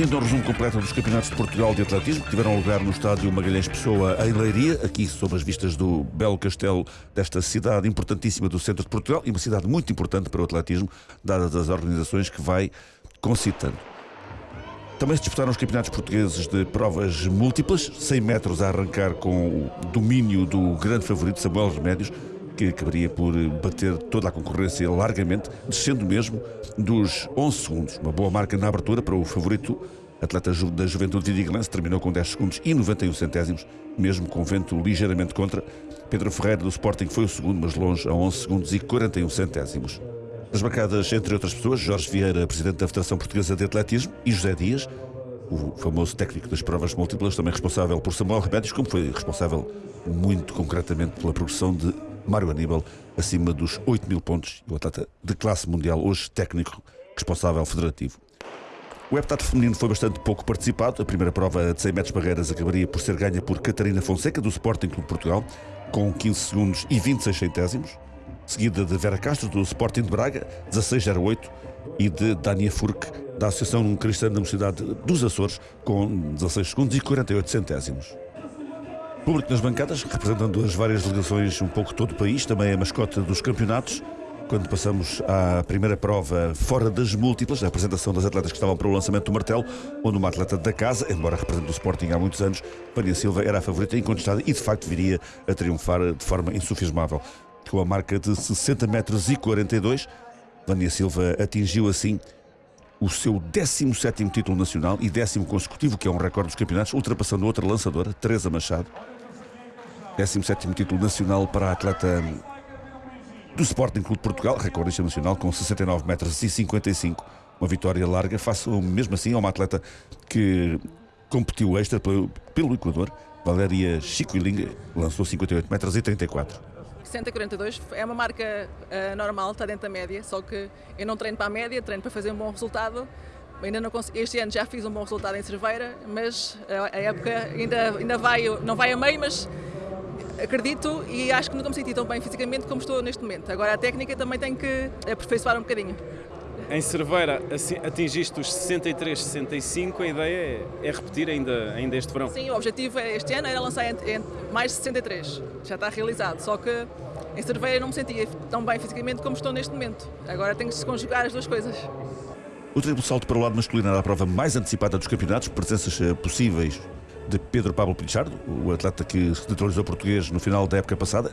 Bem-vindo ao resumo completo dos Campeonatos de Portugal de Atletismo que tiveram lugar no estádio Magalhães Pessoa em Leiria, aqui sob as vistas do belo castelo desta cidade importantíssima do centro de Portugal e uma cidade muito importante para o atletismo, dadas as organizações que vai concitando. Também se disputaram os campeonatos portugueses de provas múltiplas, 100 metros a arrancar com o domínio do grande favorito Samuel Remédios, que acabaria por bater toda a concorrência largamente, descendo mesmo dos 11 segundos. Uma boa marca na abertura para o favorito atleta da Juventude Vidigalense, terminou com 10 segundos e 91 centésimos, mesmo com vento ligeiramente contra. Pedro Ferreira do Sporting foi o segundo, mas longe, a 11 segundos e 41 centésimos. As bancadas, entre outras pessoas, Jorge Vieira, presidente da Federação Portuguesa de Atletismo, e José Dias, o famoso técnico das provas múltiplas, também responsável por Samuel Remédios, como foi responsável muito concretamente pela progressão de Mário Aníbal acima dos 8 mil pontos o atleta de classe mundial, hoje técnico responsável federativo. O heptato feminino foi bastante pouco participado. A primeira prova de 100 metros barreiras acabaria por ser ganha por Catarina Fonseca, do Sporting Clube Portugal, com 15 segundos e 26 centésimos, seguida de Vera Castro, do Sporting de Braga, 16,08, e de Dania Furque, da Associação Cristã da Universidade dos Açores, com 16 segundos e 48 centésimos. Público nas bancadas, representando as várias delegações, um pouco todo o país, também a mascota dos campeonatos. Quando passamos à primeira prova fora das múltiplas, a apresentação das atletas que estavam para o lançamento do martelo, onde uma atleta da casa, embora represente o Sporting há muitos anos, Vânia Silva era a favorita incontestada e de facto viria a triunfar de forma insufismável. Com a marca de 60 metros e 42, Vânia Silva atingiu assim o seu 17 título nacional e décimo consecutivo, que é um recorde dos campeonatos, ultrapassando outra lançadora, Teresa Machado. 17 título nacional para a atleta do Sporting Clube de Portugal, recordista nacional com 69 metros e 55. Uma vitória larga, face mesmo assim a uma atleta que competiu extra pelo, pelo Equador, Valéria Chiquilinga, lançou 58 metros e 34. 142 é uma marca uh, normal, está dentro da média, só que eu não treino para a média, treino para fazer um bom resultado. Ainda não consegui, este ano já fiz um bom resultado em Cerveira, mas a, a época ainda, ainda vai, não vai a meio, mas acredito e acho que nunca me senti tão bem fisicamente como estou neste momento. Agora a técnica também tem que aperfeiçoar um bocadinho. Em Cerveira atingiste os 63, 65, a ideia é, é, repetir ainda, ainda este verão? Sim, o objetivo é, este ano era lançar mais de 63, já está realizado, só que em Cerveira não me sentia tão bem fisicamente como estou neste momento. Agora tenho que se conjugar as duas coisas. O triplo salto para o lado masculino era a prova mais antecipada dos campeonatos, presenças eh, possíveis de Pedro Pablo Pichardo, o atleta que se naturalizou português no final da época passada,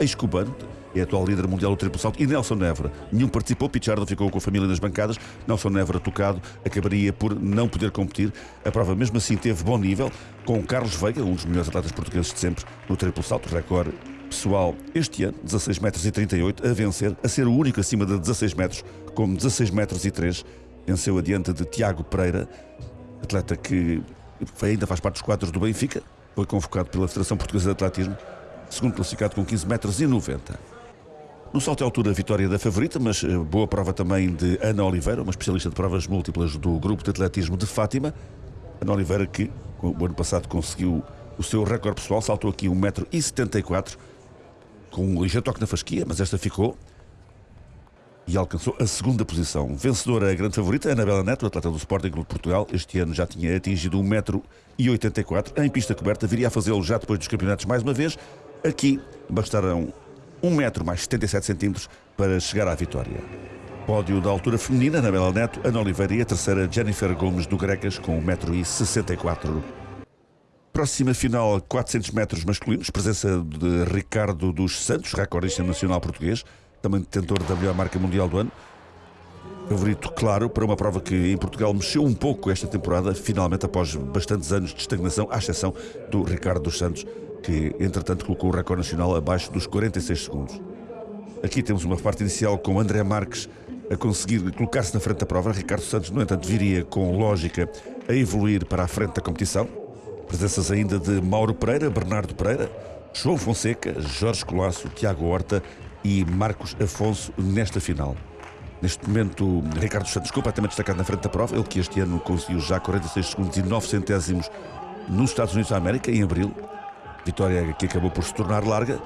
ex-cubano, é atual líder mundial do triplo salto, e Nelson Nevra. Nenhum participou, Pichardo ficou com a família nas bancadas, Nelson Nevra tocado, acabaria por não poder competir. A prova mesmo assim teve bom nível, com Carlos Veiga, um dos melhores atletas portugueses de sempre no triplo salto, recorde pessoal este ano, 16 metros e 38, a vencer, a ser o único acima de 16 metros, com 16 metros e 3, venceu adiante de Tiago Pereira, atleta que ainda faz parte dos quadros do Benfica, foi convocado pela Federação Portuguesa de Atletismo, segundo classificado com 15 metros e 90. No salto de altura, vitória da favorita, mas eh, boa prova também de Ana Oliveira, uma especialista de provas múltiplas do Grupo de Atletismo de Fátima. Ana Oliveira, que o ano passado conseguiu o seu recorde pessoal, saltou aqui 1,74m, com um ligeiro toque na fasquia, mas esta ficou e alcançou a segunda posição. Vencedora, a grande favorita, Anabela Neto, atleta do Sporting Clube de Portugal. Este ano já tinha atingido 1,84m. Em pista coberta, viria a fazê-lo já depois dos campeonatos mais uma vez. Aqui bastarão 1 metro mais 77 centímetros para chegar à vitória. Pódio da altura feminina, Anabela Neto, Ana Oliveira e a terceira, Jennifer Gomes, do Grecas, com 1,64m. Próxima final, 400 metros masculinos, presença de Ricardo dos Santos, recordista nacional português também detentor da melhor marca mundial do ano. Favorito, claro, para uma prova que em Portugal mexeu um pouco esta temporada, finalmente após bastantes anos de estagnação, à exceção do Ricardo dos Santos, que entretanto colocou o recorde nacional abaixo dos 46 segundos. Aqui temos uma parte inicial com André Marques a conseguir colocar-se na frente da prova. Ricardo Santos, no entanto, viria com lógica a evoluir para a frente da competição. Presenças ainda de Mauro Pereira, Bernardo Pereira, João Fonseca, Jorge Colasso, Tiago Horta e Marcos Afonso nesta final. Neste momento, Ricardo Santos completamente destacado na frente da prova, ele que este ano conseguiu já 46 segundos e 9 centésimos nos Estados Unidos da América, em abril. Vitória que acabou por se tornar larga.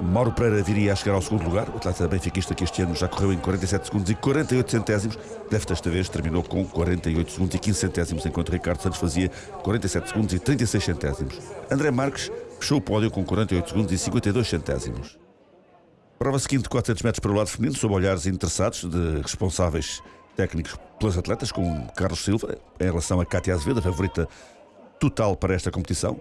Mauro Pereira viria a chegar ao segundo lugar. O atleta benfiquista que este ano já correu em 47 segundos e 48 centésimos. Desta vez terminou com 48 segundos e 15 centésimos, enquanto Ricardo Santos fazia 47 segundos e 36 centésimos. André Marques fechou o pódio com 48 segundos e 52 centésimos. Prova seguinte, 400 metros para o lado feminino, sob olhares interessados de responsáveis técnicos pelas atletas, com Carlos Silva, em relação a Cátia Azevedo, a favorita total para esta competição.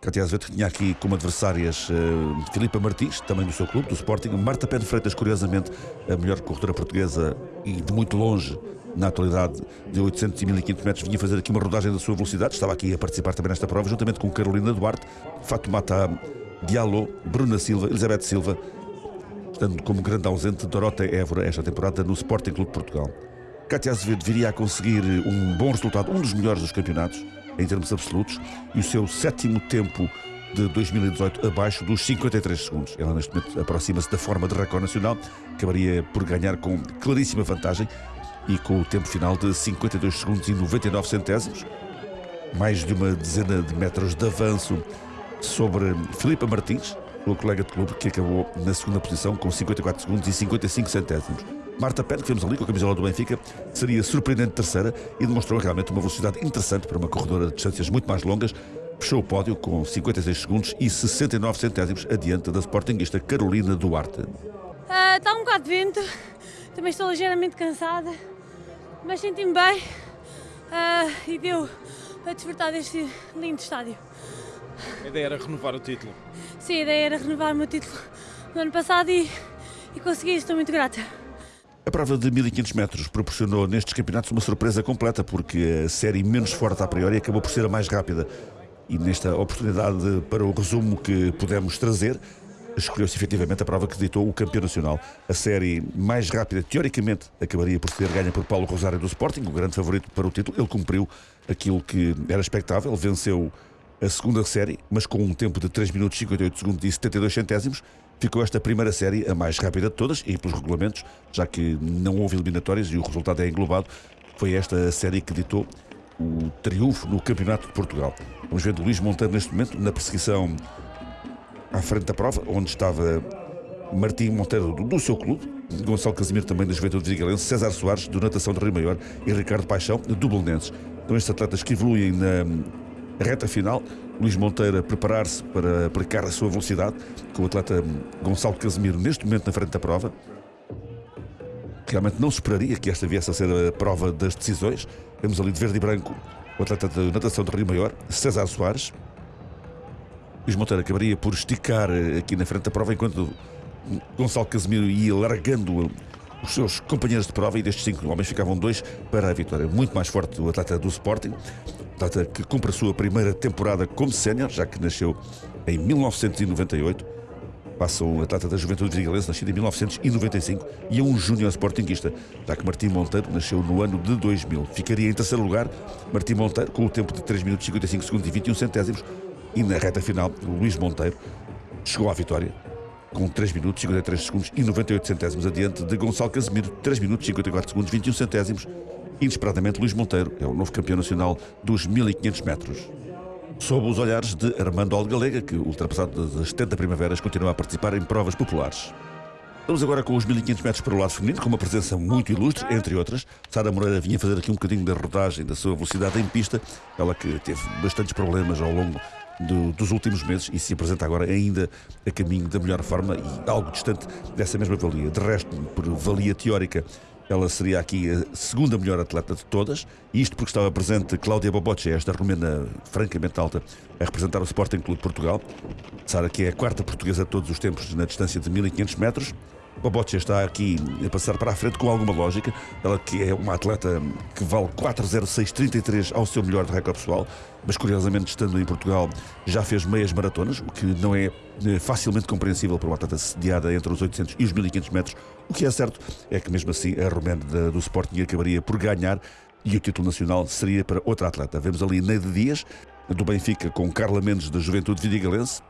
Cátia Azevedo tinha aqui como adversárias uh, Filipa Martins, também do seu clube, do Sporting, Marta Pé de Freitas, curiosamente, a melhor corredora portuguesa e de muito longe, na atualidade de 800 e 1500 metros, vinha fazer aqui uma rodagem da sua velocidade, estava aqui a participar também nesta prova, juntamente com Carolina Duarte, Fatoumata Diallo, Bruna Silva, Elizabeth Silva, estando como grande ausente Dorota Évora esta temporada no Sporting Clube de Portugal. Cátia Azevedo viria a conseguir um bom resultado, um dos melhores dos campeonatos, em termos absolutos, e o seu sétimo tempo de 2018 abaixo dos 53 segundos. Ela neste momento aproxima-se da forma de recorde nacional, acabaria por ganhar com claríssima vantagem e com o tempo final de 52 segundos e 99 centésimos, mais de uma dezena de metros de avanço sobre Filipa Martins, o colega de clube que acabou na segunda posição com 54 segundos e 55 centésimos. Marta Pérez, que vemos ali com a camisola do Benfica, seria surpreendente terceira e demonstrou realmente uma velocidade interessante para uma corredora de distâncias muito mais longas. Fechou o pódio com 56 segundos e 69 centésimos adiante da sportinguista Carolina Duarte. Uh, está um bocado de vento, também estou ligeiramente cansada, mas senti-me bem uh, e deu para desfrutar deste lindo estádio. A ideia era renovar o título? Sim, a ideia era renovar o meu título no ano passado e, e consegui, estou muito grata. A prova de 1500 metros proporcionou nestes campeonatos uma surpresa completa, porque a série menos forte a priori acabou por ser a mais rápida. E nesta oportunidade para o resumo que pudemos trazer, escolheu-se efetivamente a prova que ditou o campeão nacional. A série mais rápida, teoricamente, acabaria por ser ganha por Paulo Rosário do Sporting, o grande favorito para o título. Ele cumpriu aquilo que era expectável, venceu a segunda série, mas com um tempo de 3 minutos 58 segundos e 72 centésimos, ficou esta primeira série a mais rápida de todas e pelos regulamentos, já que não houve eliminatórias e o resultado é englobado, foi esta série que ditou o triunfo no Campeonato de Portugal. Vamos ver Luís Monteiro neste momento na perseguição à frente da prova, onde estava Martim Monteiro do, seu clube, Gonçalo Casimiro também da Juventude Vigalense, César Soares do Natação de Rio Maior e Ricardo Paixão do Belenenses. Então estes atletas que evoluem na reta final, Luís Monteiro a preparar-se para aplicar a sua velocidade, com o atleta Gonçalo Casemiro neste momento na frente da prova. Realmente não se esperaria que esta viesse a ser a prova das decisões. Vemos ali de verde e branco o atleta de natação de Rio Maior, César Soares. Luís Monteiro acabaria por esticar aqui na frente da prova, enquanto Gonçalo Casemiro ia largando os seus companheiros de prova e destes cinco homens ficavam dois para a vitória. Muito mais forte o atleta do Sporting, atleta que cumpre a sua primeira temporada como sénior, já que nasceu em 1998. Passa um atleta da Juventude Vigalense, nascido em 1995, e é um júnior sportinguista, já que Martim Monteiro nasceu no ano de 2000. Ficaria em terceiro lugar Martim Monteiro, com o tempo de 3 minutos 55 segundos e 21 centésimos, e na reta final, Luís Monteiro chegou à vitória, com 3 minutos 53 segundos e 98 centésimos adiante de Gonçalo Casemiro, 3 minutos 54 segundos 21 centésimos. Inesperadamente, Luís Monteiro é o novo campeão nacional dos 1500 metros. Sob os olhares de Armando Algalega, que, ultrapassado das 70 primaveras, continua a participar em provas populares. Vamos agora com os 1500 metros para o lado feminino, com uma presença muito ilustre, entre outras. Sara Moreira vinha fazer aqui um bocadinho da rodagem da sua velocidade em pista, ela que teve bastantes problemas ao longo do, dos últimos meses e se apresenta agora ainda a caminho da melhor forma e algo distante dessa mesma valia. De resto, por valia teórica, ela seria aqui a segunda melhor atleta de todas, isto porque estava presente Cláudia Boboche, esta romena francamente alta, a representar o Sporting Clube de Portugal. Sara, que é a quarta portuguesa de todos os tempos na distância de 1500 metros. Bobocha está aqui a passar para a frente com alguma lógica. Ela que é uma atleta que vale 4,0633 ao seu melhor de recorde pessoal, mas curiosamente estando em Portugal já fez meias maratonas, o que não é facilmente compreensível para uma atleta sediada entre os 800 e os 1500 metros. O que é certo é que mesmo assim a romena do Sporting acabaria por ganhar e o título nacional seria para outra atleta. Vemos ali Neide Dias, do Benfica, com Carla Mendes, da Juventude Vidigalense.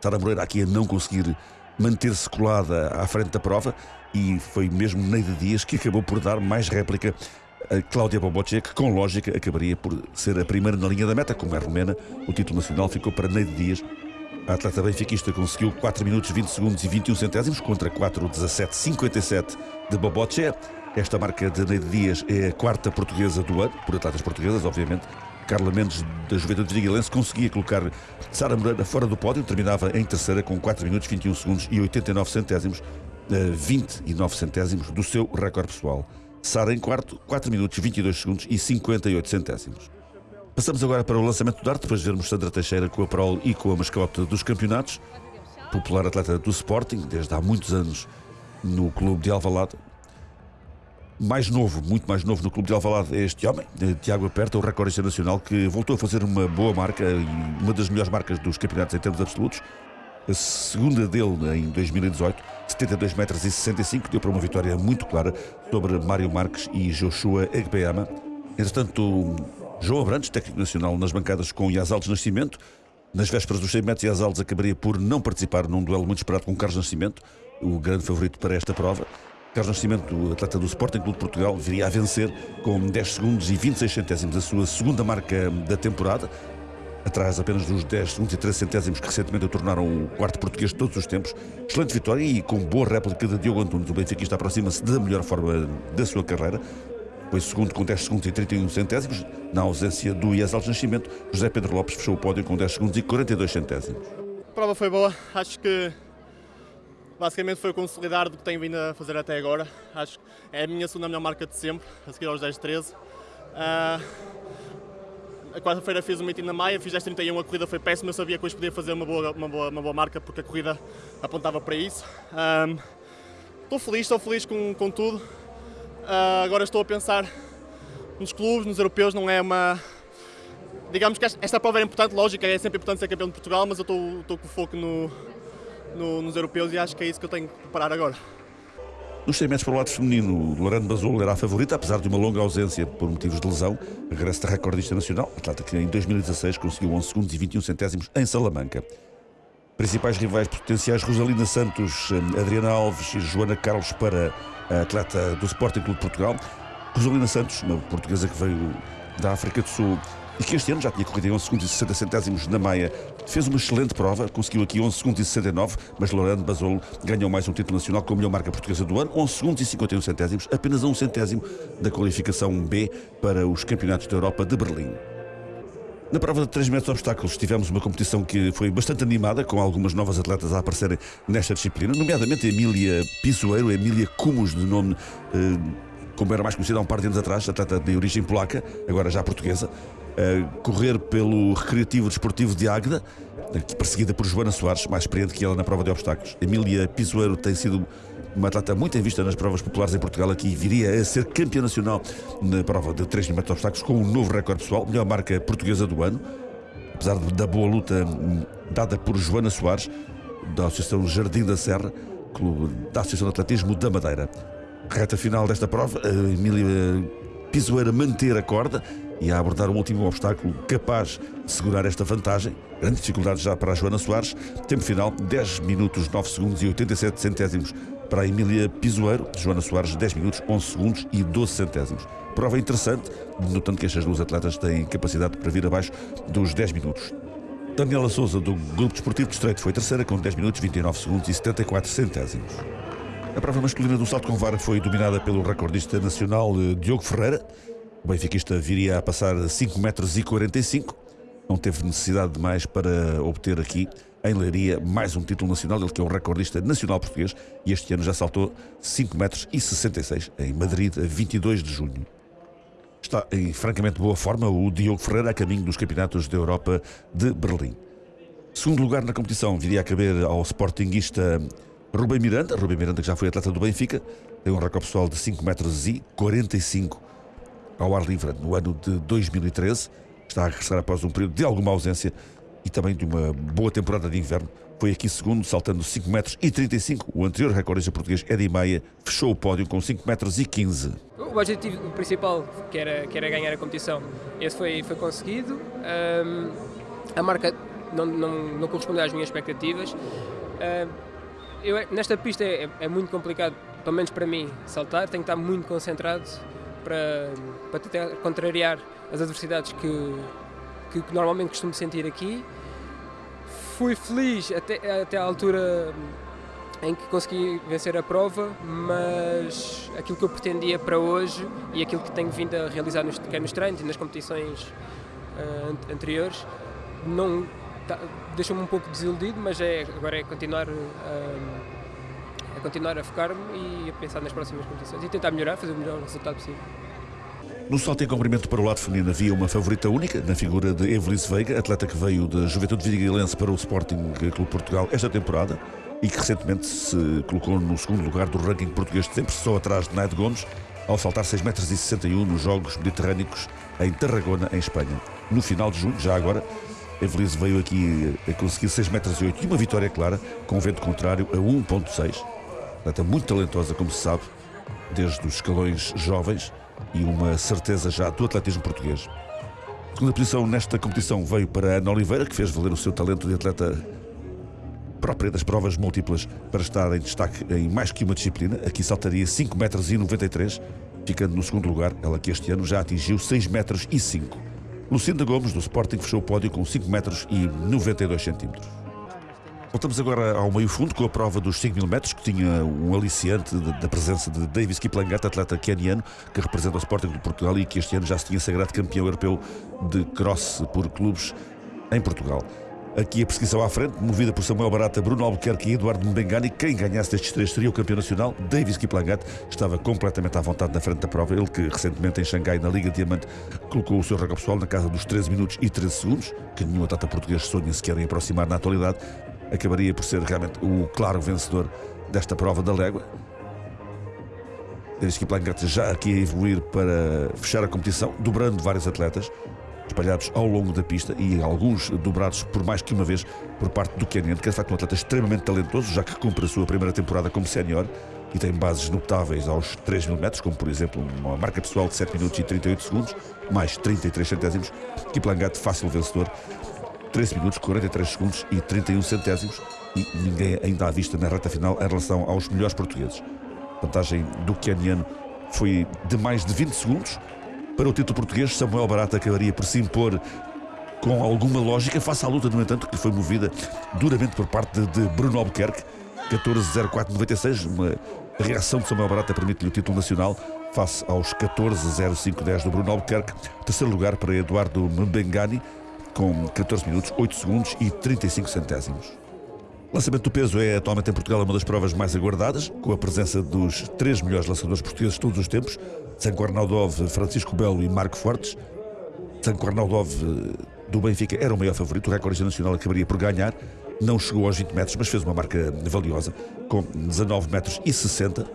Sara Moreira aqui a não conseguir manter-se colada à frente da prova e foi mesmo Neide Dias que acabou por dar mais réplica a Cláudia Boboche, que com lógica acabaria por ser a primeira na linha da meta, como é romena. O título nacional ficou para Neide Dias, A atleta benfiquista conseguiu 4 minutos 20 segundos e 21 centésimos contra 4 17 57 de Boboche. Esta marca de Neide Dias é a quarta portuguesa do ano, por atletas portuguesas, obviamente. Carla Mendes, da Juventude Vigilense, conseguia colocar Sara Moreira fora do pódio, terminava em terceira com 4 minutos 21 segundos e 89 centésimos, 29 eh, centésimos do seu recorde pessoal. Sara em quarto, 4 minutos 22 segundos e 58 centésimos. Passamos agora para o lançamento do dart, depois de vermos Sandra Teixeira com a prol e com a mascote dos campeonatos. Popular atleta do Sporting, desde há muitos anos no clube de Alvalade. Mais novo, muito mais novo no clube de Alvalade é este homem, Tiago Aperta, o recordista nacional, que voltou a fazer uma boa marca e uma das melhores marcas dos campeonatos em termos absolutos. A segunda dele em 2018, 72 metros e 65, deu para uma vitória muito clara sobre Mário Marques e Joshua Egbeama. Entretanto, João Abrantes, técnico nacional nas bancadas com Yazal de Nascimento. Nas vésperas dos 100 metros, Yazaldes acabaria por não participar num duelo muito esperado com Carlos Nascimento, o grande favorito para esta prova. Carlos Nascimento, atleta do Sporting Clube de Portugal, viria a vencer com 10 segundos e 26 centésimos a sua segunda marca da temporada, atrás apenas dos 10 segundos e 13 centésimos que recentemente o tornaram o quarto português de todos os tempos. Excelente vitória e com boa réplica de Diogo Antunes. O Benfica aproxima-se da melhor forma da sua carreira. Foi segundo com 10 segundos e 31 centésimos. Na ausência do Iesal de Nascimento, José Pedro Lopes fechou o pódio com 10 segundos e 42 centésimos. A prova foi boa. Acho que basicamente foi consolidar do que tenho vindo a fazer até agora. Acho que é a minha segunda melhor marca de sempre, a seguir aos 10-13. Uh, ah, a quarta-feira fiz um meeting na Maia, fiz 10-31, a corrida foi péssima, eu sabia que hoje podia fazer uma boa, uma boa, uma boa marca porque a corrida apontava para isso. Um, ah, estou feliz, estou feliz com, com tudo. Uh, agora estou a pensar nos clubes, nos europeus, não é uma. Digamos que esta, prova é importante, lógico, é sempre importante ser campeão de Portugal, mas eu estou, estou com foco no, no, nos europeus e acho que é isso que eu tenho que preparar agora. Nos 100 metros para o lado feminino, Lorena Basolo era a favorita, apesar de uma longa ausência por motivos de lesão. Regressa da recordista nacional, atleta que em 2016 conseguiu 11 segundos e 21 centésimos em Salamanca. Principais rivais potenciais: Rosalina Santos, Adriana Alves e Joana Carlos para a atleta do Sporting Clube de Portugal. Rosalina Santos, uma portuguesa que veio da África do Sul e que este ano já tinha corrido em 11 segundos e 60 centésimos na Maia, fez uma excelente prova, conseguiu aqui 11 segundos e 69, mas Lorando Basolo ganhou mais um título nacional com a melhor marca portuguesa do ano, 11 segundos e 51 centésimos, apenas a um centésimo da qualificação B para os Campeonatos da Europa de Berlim. Na prova de 3 metros de obstáculos tivemos uma competição que foi bastante animada, com algumas novas atletas a aparecerem nesta disciplina, nomeadamente a Emília Pisoeiro, a Emília Cumus, de nome, eh, como era mais conhecida há um par de anos atrás, atleta de origem polaca, agora já portuguesa, a correr pelo Recreativo Desportivo de Águeda, perseguida por Joana Soares, mais experiente que ela na prova de obstáculos. Emília Pisoeiro tem sido uma atleta muito em vista nas provas populares em Portugal, aqui viria a ser campeã nacional na prova de 3 mil metros de obstáculos com um novo recorde pessoal, melhor marca portuguesa do ano, apesar da boa luta hum, dada por Joana Soares, da Associação Jardim da Serra, clube da Associação de Atletismo da Madeira. Reta final desta prova, a Emília Pisoeira manter a corda e a abordar um último obstáculo capaz de segurar esta vantagem. Grande dificuldade já para a Joana Soares. Tempo final, 10 minutos, 9 segundos e 87 centésimos para a Emília Pisoeiro, Joana Soares, 10 minutos, 11 segundos e 12 centésimos. Prova interessante, notando que estas duas atletas têm capacidade para vir abaixo dos 10 minutos. Daniela Souza, do Grupo Desportivo de Estreito, foi terceira com 10 minutos, 29 segundos e 74 centésimos. A prova masculina do salto com vara foi dominada pelo recordista nacional eh, Diogo Ferreira. O benfiquista viria a passar 5 metros e 45. Não teve necessidade de mais para obter aqui em Leiria mais um título nacional, ele que é um recordista nacional português e este ano já saltou 5 metros e 66 em Madrid, a 22 de junho. Está em francamente boa forma o Diogo Ferreira a caminho dos campeonatos da Europa de Berlim. Segundo lugar na competição viria a caber ao sportinguista Rubem Miranda, Rubem Miranda que já foi atleta do Benfica, tem um recorde pessoal de 5 metros e 45 ao ar livre no ano de 2013. Está a regressar após um período de alguma ausência e também de uma boa temporada de inverno. Foi aqui segundo, saltando 5 metros e 35. O anterior recordista português, Eddie Maia, fechou o pódio com 5 metros e 15. O objetivo principal, que era, que era ganhar a competição, esse foi, foi conseguido. Um, a marca não, não, não correspondeu às minhas expectativas. Um, eu, nesta pista é, é, muito complicado, pelo menos para mim, saltar. Tenho que estar muito concentrado para, para tentar contrariar as adversidades que, que, que normalmente costumo sentir aqui fui feliz até, até à altura em que consegui vencer a prova, mas aquilo que eu pretendia para hoje e aquilo que tenho vindo a realizar nos, quer nos treinos e nas competições uh, anteriores não tá, deixou-me um pouco desiludido, mas é, agora é continuar, uh, é continuar a focar-me e a pensar nas próximas competições e tentar melhorar, fazer o melhor resultado possível. No salto em comprimento para o lado feminino havia uma favorita única, na figura de Evelice Veiga, atleta que veio da Juventude Vidigalense para o Sporting Clube Portugal esta temporada e que recentemente se colocou no segundo lugar do ranking português de sempre, só atrás de Naide Gomes, ao saltar 6,61 metros nos Jogos Mediterrânicos em Tarragona, em Espanha. No final de junho, já agora, Evelice veio aqui a conseguir 6,08 metros e uma vitória clara, com vento contrário a 1,6. Atleta muito talentosa, como se sabe, desde os escalões jovens e uma certeza já do atletismo português. A segunda posição nesta competição veio para Ana Oliveira, que fez valer o seu talento de atleta própria das provas múltiplas para estar em destaque em mais que uma disciplina. Aqui saltaria 5 metros e 93, ficando no segundo lugar, ela que este ano já atingiu 6 metros e 5. Lucinda Gomes, do Sporting, fechou o pódio com 5 metros e 92 centímetros. Voltamos agora ao meio fundo com a prova dos 5 mil metros, que tinha um aliciante da presença de Davis Kiplangat, atleta keniano, que representa o Sporting de Portugal e que este ano já se tinha sagrado campeão europeu de cross por clubes em Portugal. Aqui a perseguição à frente, movida por Samuel Barata, Bruno Albuquerque e Eduardo Mbengani. Quem ganhasse destes três seria o campeão nacional. Davis Kiplangat estava completamente à vontade na frente da prova. Ele que recentemente em Xangai, na Liga Diamante, colocou o seu recorde pessoal na casa dos 13 minutos e 13 segundos, que nenhum atleta português sonha sequer em aproximar na atualidade acabaria por ser realmente o claro vencedor desta prova da légua. Que Plancarte já aqui a evoluir para fechar a competição, dobrando vários atletas espalhados ao longo da pista e alguns dobrados por mais que uma vez por parte do Kenyan, que é de facto um atleta extremamente talentoso, já que cumpre a sua primeira temporada como sénior e tem bases notáveis aos 3 mil metros, como por exemplo uma marca pessoal de 7 minutos e 38 segundos, mais 33 centésimos. Kiplangat, fácil vencedor, 13 minutos, 43 segundos e 31 centésimos e ninguém ainda à vista na reta final em relação aos melhores portugueses. A vantagem do Keniano foi de mais de 20 segundos. Para o título português, Samuel Barata acabaria por se impor com alguma lógica, face à luta, no entanto, que foi movida duramente por parte de Bruno Albuquerque, 14.04.96, uma reação de Samuel Barata permite-lhe o título nacional face aos 14.05.10 do Bruno Albuquerque. Terceiro lugar para Eduardo Mbengani, com 14 minutos, 8 segundos e 35 centésimos. O lançamento do peso é atualmente em Portugal uma das provas mais aguardadas, com a presença dos três melhores lançadores portugueses de todos os tempos, Zanco Arnaldov, Francisco Belo e Marco Fortes. Zanco Arnaldov do Benfica era o maior favorito, o recorde nacional acabaria por ganhar, não chegou aos 20 metros, mas fez uma marca valiosa, com 19 metros e 60.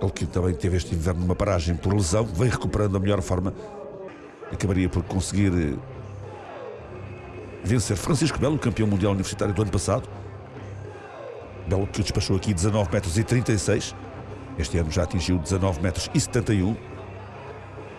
Ele que também teve este inverno numa paragem por lesão, vem recuperando a melhor forma, acabaria por conseguir vencer Francisco Belo, campeão mundial universitário do ano passado. Belo que despachou aqui 19 metros e 36. Este ano já atingiu 19 metros e 71.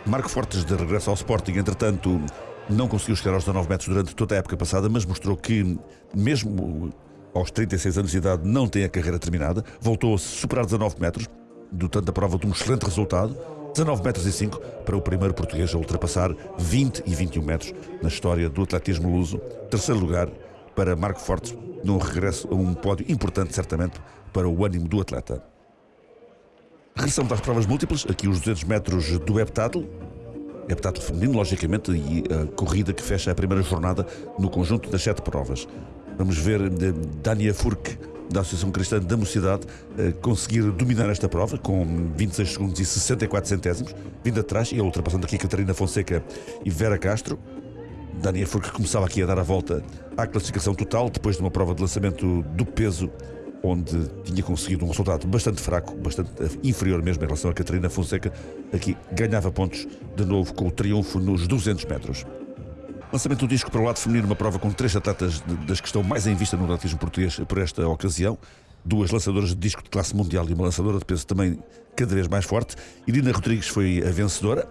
Marco Fortes de regresso ao Sporting, entretanto, não conseguiu chegar aos 19 metros durante toda a época passada, mas mostrou que, mesmo aos 36 anos de idade, não tem a carreira terminada. Voltou a superar 19 metros, dotando a prova de um excelente resultado. 19 metros e 5 para o primeiro português a ultrapassar 20 e 21 metros na história do atletismo luso. Terceiro lugar para Marco Fortes, num regresso a um pódio importante, certamente, para o ânimo do atleta. Regressamos às provas múltiplas, aqui os 200 metros do heptatlo, heptatlo feminino, logicamente, e a corrida que fecha a primeira jornada no conjunto das sete provas. Vamos ver eh, Dania Furk da Associação Cristã da Mocidade eh, conseguir dominar esta prova com 26 segundos e 64 centésimos, vindo atrás e ultrapassando aqui Catarina Fonseca e Vera Castro. Dania Furk começava aqui a dar a volta à classificação total depois de uma prova de lançamento do peso onde tinha conseguido um resultado bastante fraco, bastante inferior mesmo em relação a Catarina Fonseca. Aqui ganhava pontos de novo com o triunfo nos 200 metros. Lançamento do disco para o lado feminino, uma prova com três atletas das que estão mais em vista no atletismo português por esta ocasião. Duas lançadoras de disco de classe mundial e uma lançadora de peso também cada vez mais forte. Irina Rodrigues foi a vencedora.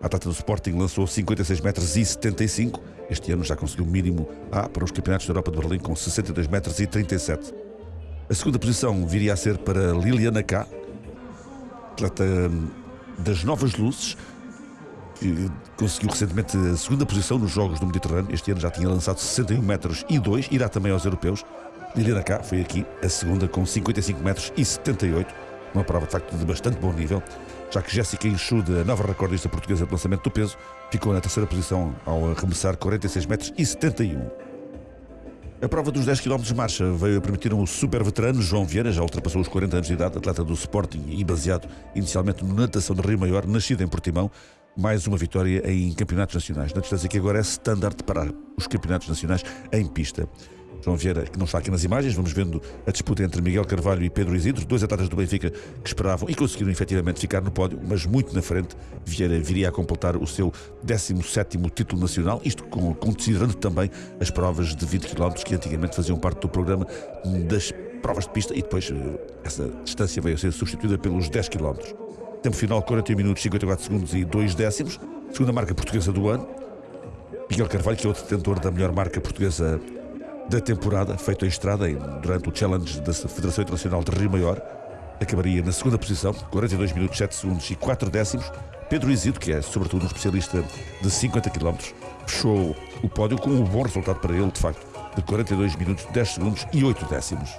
A atleta do Sporting lançou 56 metros e 75. Este ano já conseguiu o mínimo A para os campeonatos da Europa de Berlim com 62 metros e 37. A segunda posição viria a ser para Liliana K, atleta das Novas Luzes, conseguiu recentemente a segunda posição nos Jogos do Mediterrâneo. Este ano já tinha lançado 61 metros e 2, irá também aos europeus. Liliana Cá foi aqui a segunda com 55 metros e 78, uma prova de facto de bastante bom nível, já que Jéssica Enxude, a nova recordista portuguesa de lançamento do peso, ficou na terceira posição ao arremessar 46 metros e 71. A prova dos 10 km de marcha veio a permitir um super veterano, João Vieira, já ultrapassou os 40 anos de idade, atleta do Sporting e baseado inicialmente no natação de Rio Maior, nascido em Portimão, mais uma vitória em campeonatos nacionais, na distância que agora é standard para os campeonatos nacionais em pista. João Vieira, que não está aqui nas imagens, vamos vendo a disputa entre Miguel Carvalho e Pedro Isidro, dois atletas do Benfica que esperavam e conseguiram efetivamente ficar no pódio, mas muito na frente. Vieira viria a completar o seu 17 título nacional, isto considerando também as provas de 20 km que antigamente faziam parte do programa das provas de pista e depois eh, essa distância veio a ser substituída pelos 10 km. Tempo final 41 minutos, 54 segundos e 2 décimos. Segunda marca portuguesa do ano. Miguel Carvalho, que é o detentor da melhor marca portuguesa da temporada, feito em estrada durante o Challenge da Federação Internacional de Rio Maior. Acabaria na segunda posição, 42 minutos, 7 segundos e 4 décimos. Pedro Isidro, que é sobretudo um especialista de 50 km, fechou o pódio com um bom resultado para ele, de facto, de 42 minutos, 10 segundos e 8 décimos.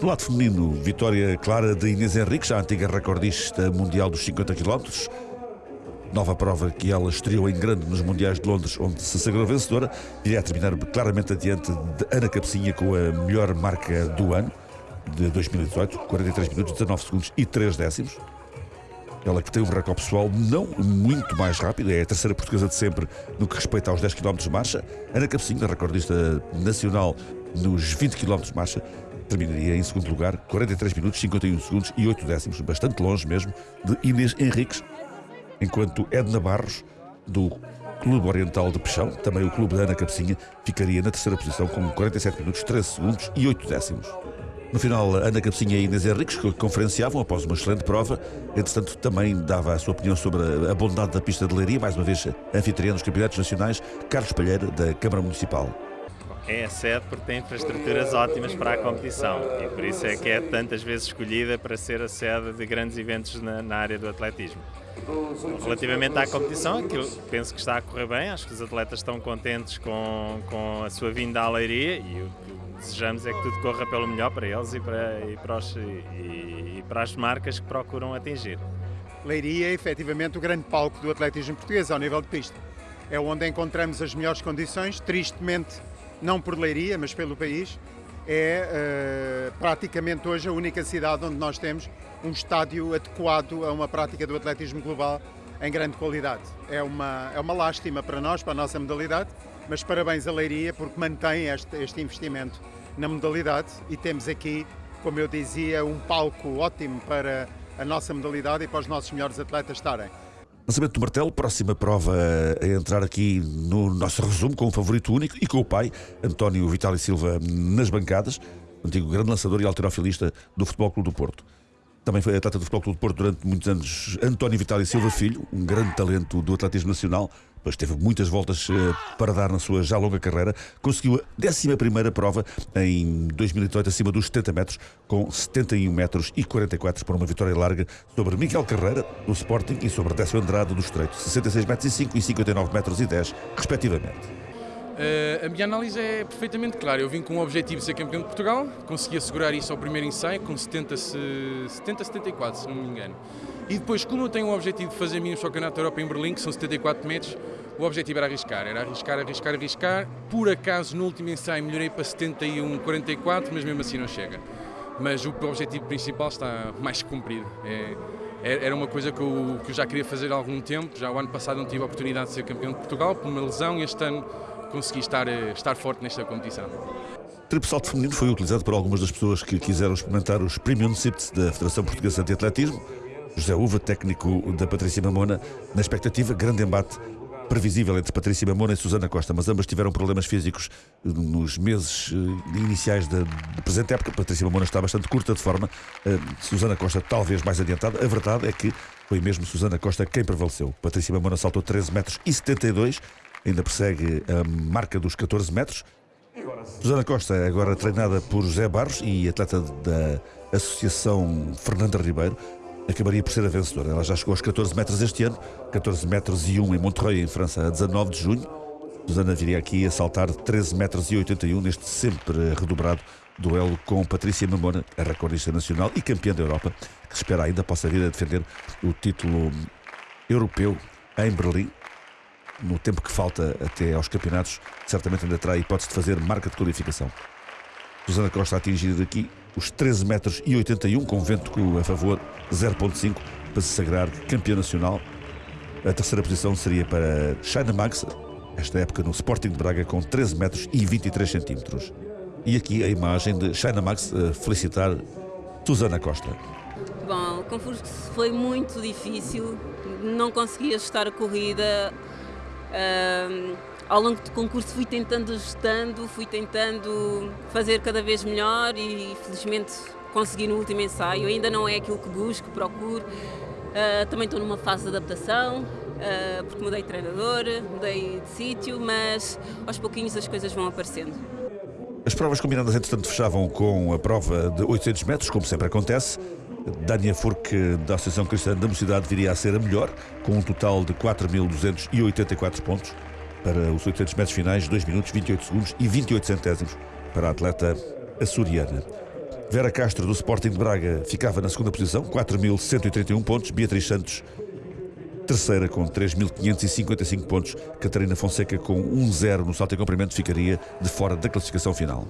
No lado feminino, vitória clara de Inês Henriques, a antiga recordista mundial dos 50 km, Nova prova que ela estreou em grande nos Mundiais de Londres, onde se sagrou vencedora, iria terminar claramente adiante de Ana Cabecinha com a melhor marca do ano, de 2018, 43 minutos, 19 segundos e 3 décimos. Ela que tem um recorde pessoal não muito mais rápido, é a terceira portuguesa de sempre no que respeita aos 10 km de marcha. Ana Cabecinha, recordista nacional nos 20 km de marcha, terminaria em segundo lugar, 43 minutos, 51 segundos e 8 décimos, bastante longe mesmo, de Inês Henriques, enquanto Edna Barros, do Clube Oriental de Peixão, também o Clube da Ana Cabecinha, ficaria na terceira posição com 47 minutos, 13 segundos e 8 décimos. No final, Ana Cabecinha e Inês Henriques conferenciavam após uma excelente prova. Entretanto, também dava a sua opinião sobre a bondade da pista de Leiria, mais uma vez anfitriã dos campeonatos nacionais, Carlos Palheira, da Câmara Municipal. É a sede porque tem infraestruturas ótimas para a competição e por isso é que é tantas vezes escolhida para ser a sede de grandes eventos na, na área do atletismo. Relativamente à competição, eu penso que está a correr bem, acho que os atletas estão contentes com, com a sua vinda à Leiria e o que desejamos é que tudo corra pelo melhor para eles e para, e para, os, e, e para as marcas que procuram atingir. Leiria é efetivamente o grande palco do atletismo português ao nível de pista. É onde encontramos as melhores condições, tristemente não por Leiria, mas pelo país. É uh, praticamente hoje a única cidade onde nós temos um estádio adequado a uma prática do atletismo global em grande qualidade. É uma, é uma lástima para nós, para a nossa modalidade, mas parabéns à Leiria porque mantém este, este investimento na modalidade e temos aqui, como eu dizia, um palco ótimo para a nossa modalidade e para os nossos melhores atletas estarem. Lançamento do martelo, próxima prova a entrar aqui no nosso resumo com o favorito único e com o pai, António Vitali Silva, nas bancadas, antigo grande lançador e alterofilista do Futebol Clube do Porto. Também foi atleta do Futebol Clube do Porto durante muitos anos António Vitali Silva Filho, um grande talento do atletismo nacional, mas teve muitas voltas eh, para dar na sua já longa carreira. Conseguiu a 11 prova em 2018 acima dos 70 metros, com 71 metros e 44 por uma vitória larga sobre Miguel Carreira, do Sporting, e sobre Décio Andrade, do Estreito, 66 metros e 5 e 59 metros e 10, respectivamente. Uh, a minha análise é perfeitamente clara. Eu vim com o objetivo de ser campeão de Portugal, consegui assegurar isso ao primeiro ensaio com 70, 70 74, se não me engano. E depois, como eu tenho o objetivo de fazer mínimo campeonato da Europa em Berlim, que são 74 metros, o objetivo era arriscar, era arriscar, arriscar, arriscar. Por acaso, no último ensaio, melhorei para 71, 44, mas mesmo assim não chega. Mas o objetivo principal está mais cumprido. É, é, era uma coisa que eu, que eu já queria fazer há algum tempo. Já o ano passado não tive a oportunidade de ser campeão de Portugal por uma lesão e este ano consegui estar, eh, estar forte nesta competição. Triplo salto feminino foi utilizado por algumas das pessoas que quiseram experimentar os Premium da Federação Portuguesa de Atletismo. José Uva, técnico da Patrícia Mamona, na expectativa, grande embate previsível entre Patrícia Mamona e Susana Costa, mas ambas tiveram problemas físicos nos meses eh, iniciais da, presente época. Patrícia Mamona está bastante curta de forma, uh, Susana Costa talvez mais adiantada. A verdade é que foi mesmo Susana Costa quem prevaleceu. Patrícia Mamona saltou 13 metros e 72 ainda persegue a marca dos 14 metros. Susana Costa é agora treinada por José Barros e atleta da Associação Fernanda Ribeiro. Acabaria por ser a vencedora. Ela já chegou aos 14 metros este ano, 14 metros e 1 em Montreuil, em França, a 19 de junho. Susana viria aqui a saltar 13 metros e 81 neste sempre redobrado duelo com Patrícia Mamona, a recordista nacional e campeã da Europa, que espera ainda possa vir a defender o título europeu em Berlim. No tempo que falta até aos campeonatos, certamente ainda terá a hipótese de fazer marca de qualificação. Susana Costa a atingir daqui os 13 metros e 81 com vento a favor 0.5 para se sagrar campeã nacional. A terceira posição seria para China Max, esta época no Sporting de Braga com 13 metros e 23 centímetros. E aqui a imagem de China Max a felicitar Susana Costa. Bom, o concurso foi muito difícil, não consegui ajustar a corrida. Ao longo do concurso fui tentando ajustando, fui tentando fazer cada vez melhor e felizmente consegui no último ensaio. Ainda não é aquilo que busco, procuro. Uh, também estou numa fase de adaptação, uh, porque mudei de treinador, mudei de sítio, mas aos pouquinhos as coisas vão aparecendo. As provas combinadas, entretanto, fechavam com a prova de 800 metros, como sempre acontece. Dania Furque, da Associação Cristã da Mocidade, viria a ser a melhor, com um total de 4.284 pontos. Para os 800 metros finais, 2 minutos 28 segundos e 28 centésimos para a atleta açoriana. Vera Castro, do Sporting de Braga, ficava na segunda posição, 4.131 pontos. Beatriz Santos, terceira, com 3.555 pontos. Catarina Fonseca, com 1-0 no salto em comprimento, ficaria de fora da classificação final.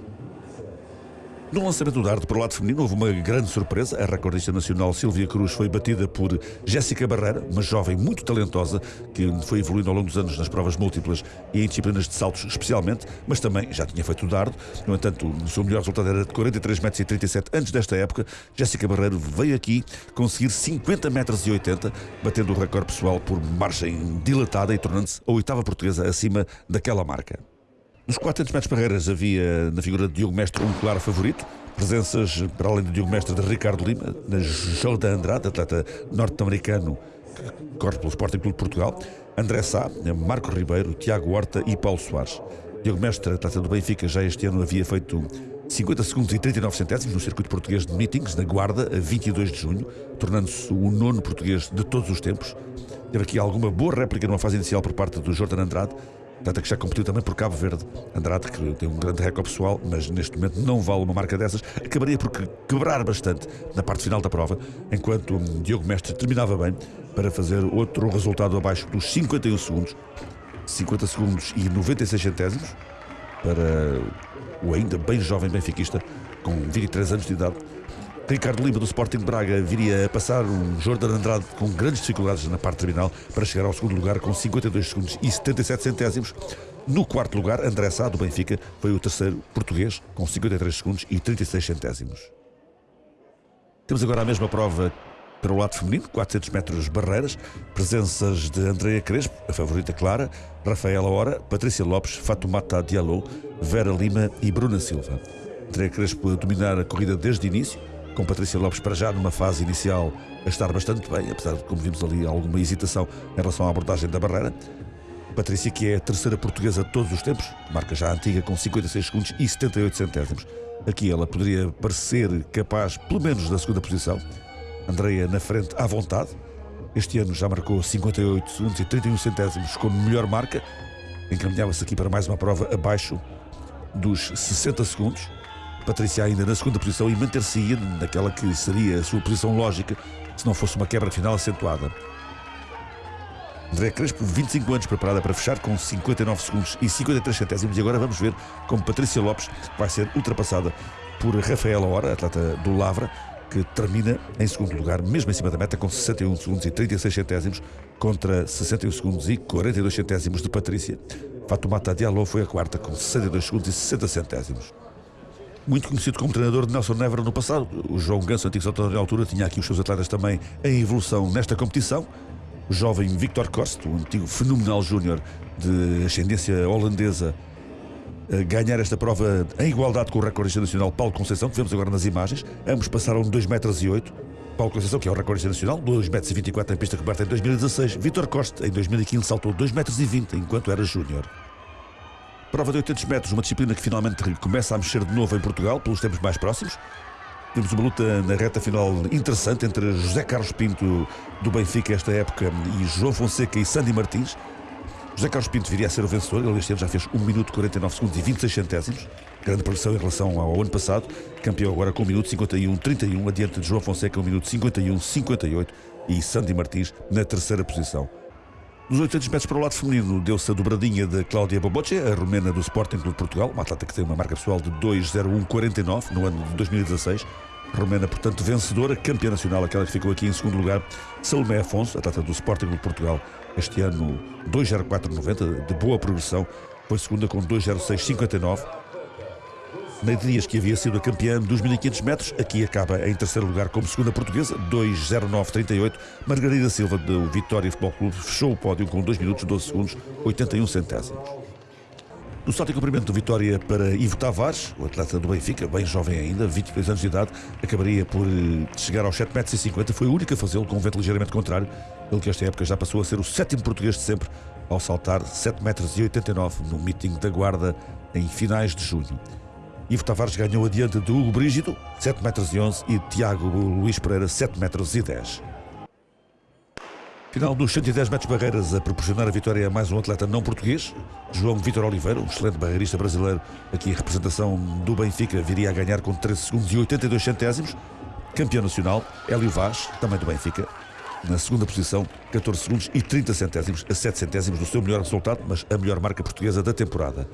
No lançamento do dardo para o lado feminino houve uma grande surpresa. A recordista nacional Silvia Cruz foi batida por Jéssica Barreira, uma jovem muito talentosa que foi evoluindo ao longo dos anos nas provas múltiplas e em disciplinas de saltos especialmente, mas também já tinha feito o dardo. No entanto, o seu melhor resultado era de 43 metros e 37 antes desta época. Jéssica Barreiro veio aqui conseguir 50 metros e 80, batendo o recorde pessoal por margem dilatada e tornando-se a oitava portuguesa acima daquela marca. Nos 400 metros barreiras havia na figura de Diogo Mestre um claro favorito. Presenças, para além de Diogo Mestre, de Ricardo Lima, na Jordan Andrade, atleta norte-americano que corre pelo Sporting Clube de Portugal, André Sá, Marco Ribeiro, Tiago Horta e Paulo Soares. Diogo Mestre, atleta do Benfica, já este ano havia feito 50 segundos e 39 centésimos no circuito português de meetings, na Guarda, a 22 de junho, tornando-se o nono português de todos os tempos. Teve aqui alguma boa réplica numa fase inicial por parte do Jordan Andrade, tanto que já competiu também por Cabo Verde. Andrade, que tem um grande recorde pessoal, mas neste momento não vale uma marca dessas, acabaria por quebrar bastante na parte final da prova, enquanto Diogo Mestre terminava bem para fazer outro resultado abaixo dos 51 segundos. 50 segundos e 96 centésimos para o ainda bem jovem benfiquista com 23 anos de idade Ricardo Lima do Sporting de Braga viria a passar o Jordan Andrade com grandes dificuldades na parte terminal para chegar ao segundo lugar com 52 segundos e 77 centésimos. No quarto lugar, André Sá do Benfica foi o terceiro português com 53 segundos e 36 centésimos. Temos agora a mesma prova para o lado feminino, 400 metros barreiras, presenças de Andrea Crespo, a favorita clara, Rafaela Hora, Patrícia Lopes, Fatumata Diallo, Vera Lima e Bruna Silva. Andrea Crespo a dominar a corrida desde o início, com Patrícia Lopes para já numa fase inicial a estar bastante bem, apesar de, como vimos ali, alguma hesitação em relação à abordagem da barreira. Patrícia, que é a terceira portuguesa de todos os tempos, marca já antiga com 56 segundos e 78 centésimos. Aqui ela poderia parecer capaz, pelo menos, da segunda posição. Andreia na frente à vontade. Este ano já marcou 58 segundos e 31 centésimos como melhor marca. Encaminhava-se aqui para mais uma prova abaixo dos 60 segundos. Patrícia ainda na segunda posição e manter-se-ia naquela que seria a sua posição lógica se não fosse uma quebra final acentuada. André Crespo, 25 anos, preparada para fechar com 59 segundos e 53 centésimos. E agora vamos ver como Patrícia Lopes vai ser ultrapassada por Rafaela Hora, atleta do Lavra, que termina em segundo lugar, mesmo em cima da meta, com 61 segundos e 36 centésimos, contra 61 segundos e 42 centésimos de Patrícia. Fatumata Diallo foi a quarta, com 62 segundos e 60 centésimos muito conhecido como treinador de Nelson Nevera no passado. O João Ganso, antigo saltador de altura, tinha aqui os seus atletas também em evolução nesta competição. O jovem Victor Kost, o antigo fenomenal júnior de ascendência holandesa, ganhar esta prova em igualdade com o recordista nacional Paulo Conceição, que vemos agora nas imagens. Ambos passaram 2 metros e 8. Paulo Conceição, que é o recordista nacional, 2 metros e 24 em pista coberta em 2016. Victor Costa, em 2015, saltou 2 metros e 20 enquanto era júnior. Prova de 800 metros, uma disciplina que finalmente começa a mexer de novo em Portugal, pelos tempos mais próximos. Temos uma luta na reta final interessante entre José Carlos Pinto do Benfica esta época e João Fonseca e Sandy Martins. José Carlos Pinto viria a ser o vencedor, ele este ano já fez 1 minuto 49 segundos e 26 centésimos, grande progressão em relação ao ano passado, campeão agora com 1 minuto 51 31, adiante de João Fonseca 1 minuto 51 58 e Sandy Martins na terceira posição. Nos 800 metros para o lado feminino deu-se a dobradinha de Cláudia Boboche, a romena do Sporting Clube de Portugal, uma atleta que tem uma marca pessoal de 2.01.49 no ano de 2016. Romena, portanto, vencedora, campeã nacional, aquela que ficou aqui em segundo lugar. Salomé Afonso, atleta do Sporting Clube de Portugal, este ano 2.04.90, de boa progressão, foi segunda com 2.06.59. Neide Dias, que havia sido a campeã dos 1500 metros, aqui acaba em terceiro lugar como segunda portuguesa, 2.09.38. Margarida Silva, do Vitória Futebol Clube, fechou o pódio com 2 minutos, 12 segundos, 81 centésimos. No salto em cumprimento Vitória para Ivo Tavares, o atleta do Benfica, bem jovem ainda, 22 anos de idade, acabaria por eh, chegar aos 7,50 metros, foi o único a fazê-lo com um vento ligeiramente contrário, ele que esta época já passou a ser o sétimo português de sempre ao saltar 7,89 metros no meeting da Guarda em finais de junho. Ivo Tavares ganhou adiante de Hugo Brígido, 7 metros e 11, e Tiago Luís Pereira, 7 metros e 10. Final dos 110 metros barreiras a proporcionar a vitória a mais um atleta não português, João Vitor Oliveira, um excelente barreirista brasileiro, aqui em representação do Benfica, viria a ganhar com 13 segundos e 82 centésimos. Campeão nacional, Hélio Vaz, também do Benfica, na segunda posição, 14 segundos e 30 centésimos, a 7 centésimos do seu melhor resultado, mas a melhor marca portuguesa da temporada.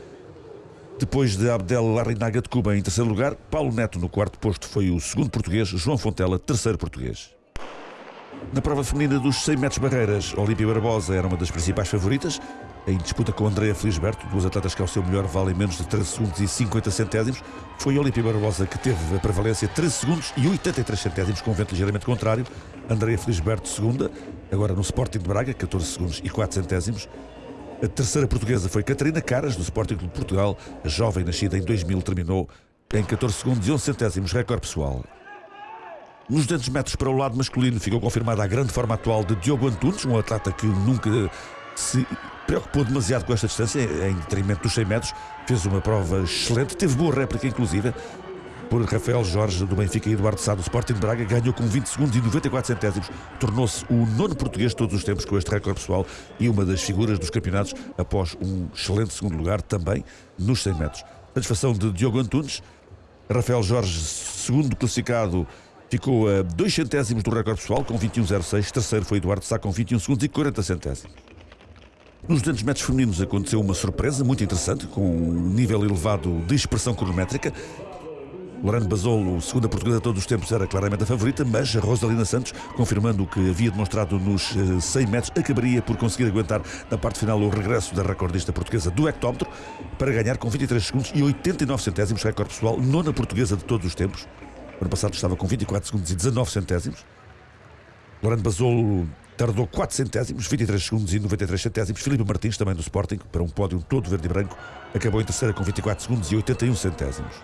Depois de Abdel Larrinaga de Cuba em terceiro lugar, Paulo Neto no quarto posto foi o segundo português, João Fontela, terceiro português. Na prova feminina dos 100 metros barreiras, Olímpia Barbosa era uma das principais favoritas, em disputa com Andrea Felisberto, duas atletas que ao seu melhor valem menos de 13 segundos e 50 centésimos. Foi Olímpia Barbosa que teve a prevalência 13 segundos e 83 centésimos, com um vento ligeiramente contrário. Andrea Felisberto, segunda, agora no Sporting de Braga, 14 segundos e 4 centésimos. A terceira portuguesa foi Catarina Caras, do Sporting Clube de Portugal. A jovem nascida em 2000 terminou em 14 segundos e 11 centésimos, recorde pessoal. Nos 200 metros para o lado masculino ficou confirmada a grande forma atual de Diogo Antunes, um atleta que nunca se preocupou demasiado com esta distância, em detrimento dos 100 metros. Fez uma prova excelente, teve boa réplica, inclusive por Rafael Jorge do Benfica e Eduardo Sá do Sporting Braga, ganhou com 20 segundos e 94 centésimos, tornou-se o nono português de todos os tempos com este recorde pessoal e uma das figuras dos campeonatos após um excelente segundo lugar também nos 100 metros. Satisfação de Diogo Antunes, Rafael Jorge, segundo classificado, ficou a 2 centésimos do recorde pessoal com 21,06, terceiro foi Eduardo Sá com 21 segundos e 40 centésimos. Nos 200 metros femininos aconteceu uma surpresa muito interessante, com um nível elevado de expressão cronométrica. Lorena Basolo, segunda portuguesa de todos os tempos, era claramente a favorita, mas a Rosalina Santos, confirmando o que havia demonstrado nos 100 eh, metros, acabaria por conseguir aguentar na parte final o regresso da recordista portuguesa do hectómetro para ganhar com 23 segundos e 89 centésimos, recorde pessoal, nona portuguesa de todos os tempos. O ano passado estava com 24 segundos e 19 centésimos. Lorena Basolo tardou 4 centésimos, 23 segundos e 93 centésimos. Filipe Martins, também do Sporting, para um pódio todo verde e branco, acabou em terceira com 24 segundos e 81 centésimos.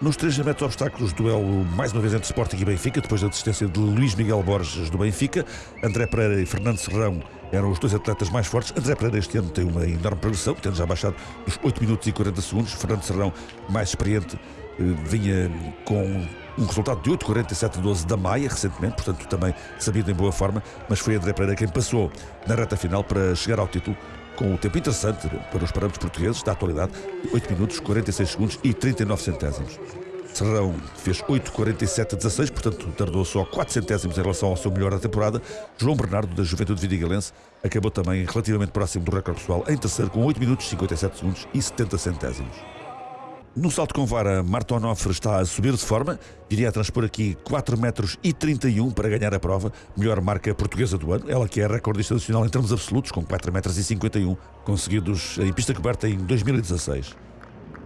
Nos 3 metros obstáculos, duelo mais uma vez entre Sporting e Benfica, depois da desistência de Luís Miguel Borges do Benfica. André Pereira e Fernando Serrão eram os dois atletas mais fortes. André Pereira este ano tem uma enorme progressão, tendo já baixado dos 8 minutos e 40 segundos. Fernando Serrão, mais experiente, eh, vinha com um resultado de 8,47-12 da Maia, recentemente, portanto também sabido em boa forma, mas foi André Pereira quem passou na reta final para chegar ao título com o tempo interessante para os parâmetros portugueses da atualidade, 8 minutos, 46 segundos e 39 centésimos. Serrão fez 8,47-16, portanto tardou só 4 centésimos em relação ao seu melhor da temporada. João Bernardo, da Juventude Vidigalense, acabou também relativamente próximo do recorde pessoal, em terceiro com 8 minutos, 57 segundos e 70 centésimos. No salto com vara, Marta Onofre está a subir de forma, iria a transpor aqui 4 metros e 31 para ganhar a prova, melhor marca portuguesa do ano, ela que é recordista nacional em termos absolutos, com 4 metros e 51, conseguidos em pista coberta em 2016.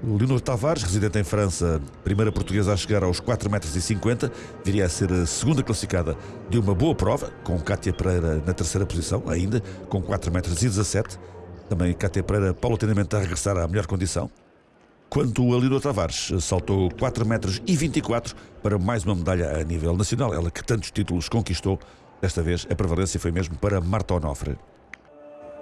Leonor Tavares, residente em França, primeira portuguesa a chegar aos 4 metros 50, viria a ser a segunda classificada de uma boa prova, com Cátia Pereira na terceira posição, ainda com 4 metros 17. Também Cátia Pereira paulatinamente a regressar à melhor condição quanto a Lino Tavares saltou 4 metros e 24 para mais uma medalha a nível nacional, ela que tantos títulos conquistou. Desta vez a prevalência foi mesmo para Marta Onofre.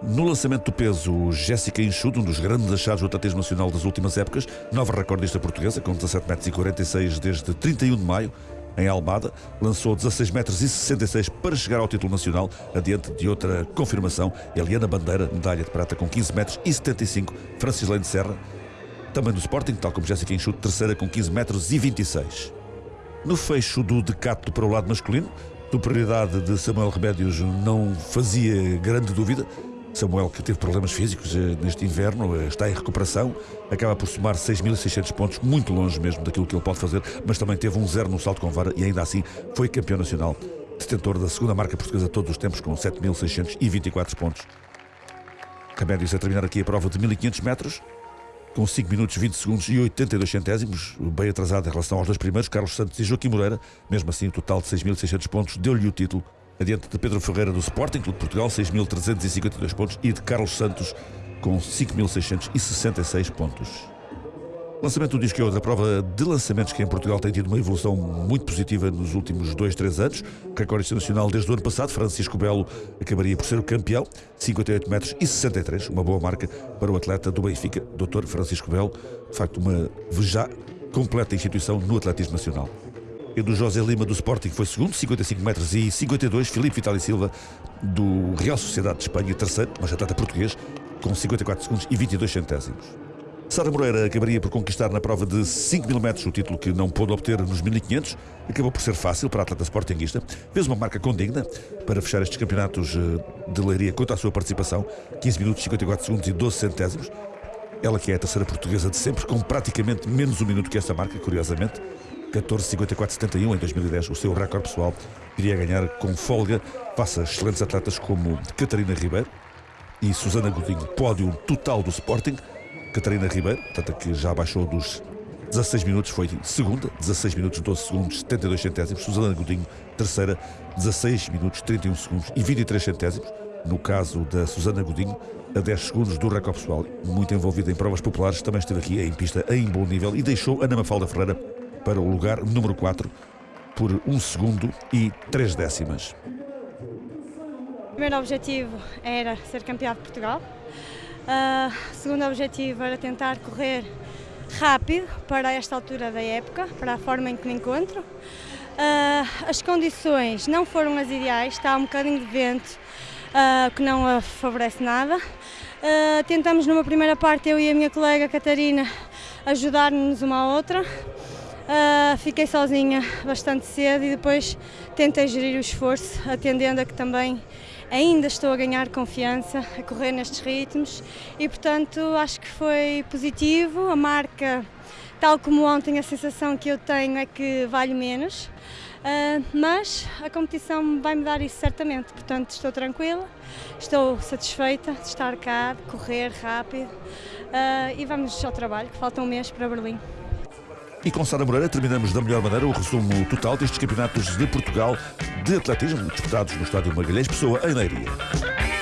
No lançamento do peso, Jéssica Enxudo, um dos grandes achados do atletismo nacional das últimas épocas, nova recordista portuguesa, com 17 metros e 46 desde 31 de maio, em Almada, lançou 16 metros e 66 para chegar ao título nacional, adiante de outra confirmação, Eliana Bandeira, medalha de prata com 15 metros e 75, Francis Lane Serra, também do Sporting, tal como Jéssica Enxuto, terceira com 15 metros e 26. No fecho do decatlo para o lado masculino, superioridade de Samuel Remédios não fazia grande dúvida. Samuel, que teve problemas físicos eh, neste inverno, eh, está em recuperação, acaba por somar 6.600 pontos, muito longe mesmo daquilo que ele pode fazer, mas também teve um zero no salto com vara e ainda assim foi campeão nacional, detentor da segunda marca portuguesa todos os tempos, com 7.624 pontos. Remédios a terminar aqui a prova de 1.500 metros, com 5 minutos 20 segundos e 82 centésimos, bem atrasado em relação aos dois primeiros, Carlos Santos e Joaquim Moreira. Mesmo assim, o total de 6.600 pontos deu-lhe o título, adiante de Pedro Ferreira do Sporting Clube de Portugal, 6.352 pontos, e de Carlos Santos, com 5.666 pontos. Lançamento do disco é outra prova de lançamentos que em Portugal tem tido uma evolução muito positiva nos últimos 2, 3 anos. O recorde nacional desde o ano passado, Francisco Belo acabaria por ser o campeão, 58 metros e 63, uma boa marca para o atleta do Benfica, Dr. Francisco Belo, de facto uma já completa instituição no atletismo nacional. E do José Lima do Sporting foi segundo, 55 metros e 52, Filipe Vitali Silva do Real Sociedade de Espanha, terceiro, mas atleta português, com 54 segundos e 22 centésimos. Sara Moreira acabaria por conquistar na prova de 5 mil metros o título que não pôde obter nos 1500. Acabou por ser fácil para a atleta sportinguista. Fez uma marca condigna para fechar estes campeonatos eh, de leiria quanto à sua participação. 15 minutos, 54 segundos e 12 centésimos. Ela que é a terceira portuguesa de sempre, com praticamente menos um minuto que essa marca, curiosamente. 14,54,71 em 2010, o seu recorde pessoal, iria ganhar com folga face a excelentes atletas como Catarina Ribeiro e Susana Godinho, pódio total do Sporting. Catarina Ribeiro, portanto, que já baixou dos 16 minutos, foi segunda, 16 minutos 12 segundos 72 centésimos. Susana Godinho, terceira, 16 minutos 31 segundos e 23 centésimos. No caso da Susana Godinho, a 10 segundos do recorde pessoal, muito envolvida em provas populares, também esteve aqui em pista em bom nível e deixou Ana Mafalda Ferreira para o lugar número 4 por 1 segundo e 3 décimas. O primeiro objetivo era ser campeão de Portugal. Uh, segundo objetivo era tentar correr rápido para esta altura da época, para a forma em que me encontro. Uh, as condições não foram as ideais, está um bocadinho de vento uh, que não favorece nada. Uh, tentamos numa primeira parte, eu e a minha colega Catarina, ajudar-nos uma à outra. fiquei sozinha bastante cedo e depois tentei gerir o esforço, atendendo a que também ainda estou a ganhar confiança a correr nestes ritmos e, portanto, acho que foi positivo. A marca, tal como ontem, a sensação que eu tenho é que vale menos, uh, mas a competição vai me dar isso certamente. Portanto, estou tranquila, estou satisfeita de estar cá, de correr rápido uh, e vamos ao trabalho, que falta um mês para Berlim. E com Sara Moreira terminamos da melhor maneira o resumo total destes campeonatos de Portugal de atletismo disputados no estádio Magalhães Pessoa, em Leiria.